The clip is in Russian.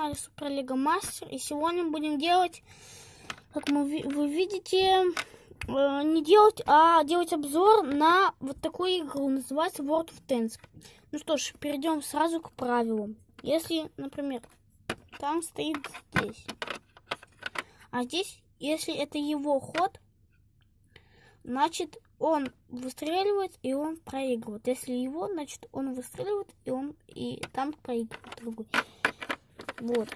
канале Супер Лига Мастер. И сегодня будем делать, как мы, вы видите, э, не делать, а делать обзор на вот такую игру. Называется World of Tanks. Ну что ж, перейдем сразу к правилам. Если, например, танк стоит здесь, а здесь, если это его ход, значит он выстреливает и он проигрывает. Если его, значит он выстреливает и он и там проигрывает другой. Вот.